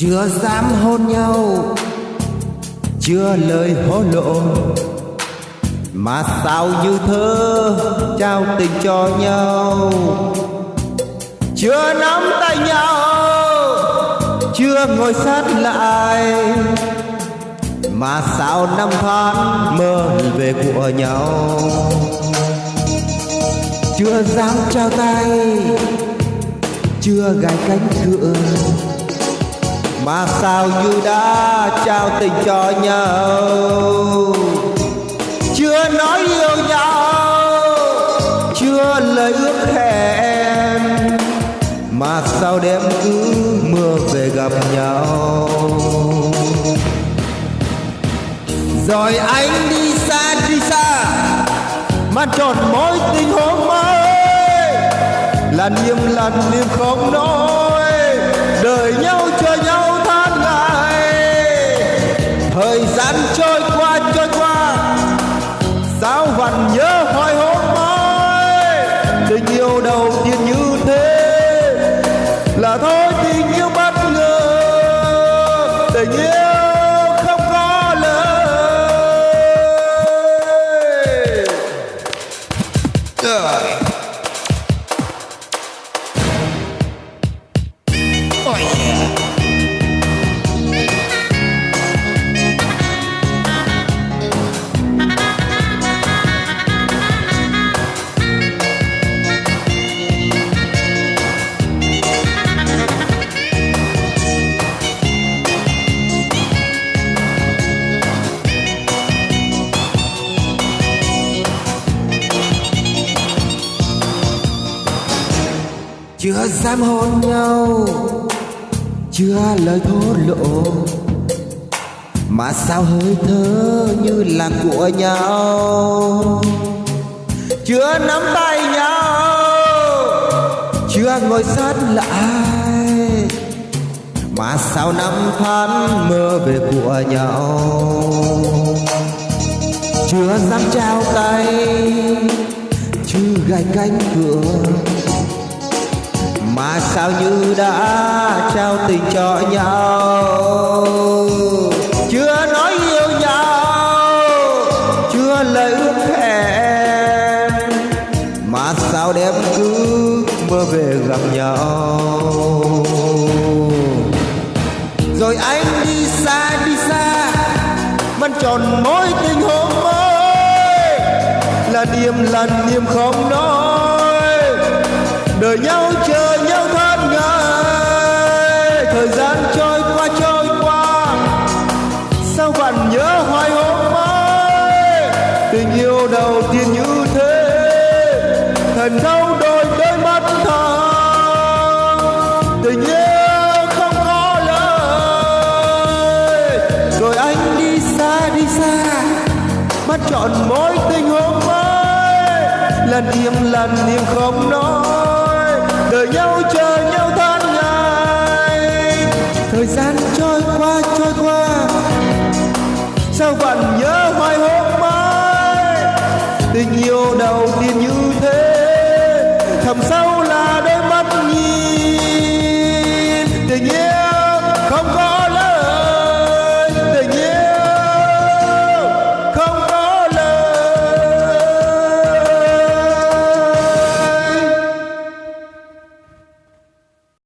chưa dám hôn nhau, chưa lời hối lộ. Mà sao như thơ trao tình cho nhau? Chưa nắm tay nhau, chưa ngồi sát lại. Mà sao năm tháng mơ về của nhau? Chưa dám trao tay, chưa gài cánh cửa mà sao như đã trao tình cho nhau? Chưa nói yêu nhau, chưa lời ước hẹn. Mà sao đêm cứ mưa về gặp nhau. Rồi anh đi xa đi xa, mà tròn mối tình hôm mới. Là niềm lần niềm không nói, đời nhau cho nhau thời gian trôi qua trôi qua. Sao vẫn nhớ hoài hôm mai. Tình yêu đầu tiên như thế là thôi tình yêu bất ngờ. Tình yêu không có lời. Oh yeah. Chưa dám hôn nhau, chưa lời thổ lộ mà sao hơi thở như là của nhau? Chưa nắm tay nhau, chưa ngồi sát lại. Mà sao năm tháng mơ về của nhau? Chưa dám trao tay, chưa gạch cánh cửa mà sao như đã trao tình cho nhau? Chưa nói yêu nhau, chưa lời ước hẹn mà sao đêm cứ mơ về gặp nhau? Rồi anh đi xa đi xa, vẫn tròn mối tình hôm mới. Là niềm lần niềm không nói, đời nhau chờ tình yêu đầu tiên như thế thành đau đôi đôi mắt thầm tình yêu không có lời. Rồi anh đi xa đi xa mắt chọn mối tình hôm mới. Lần niềm lần niềm không nói đời nhau chờ nhau tháng ngày. Thời gian trôi qua trôi qua. Sao vẫn nhớ mai tình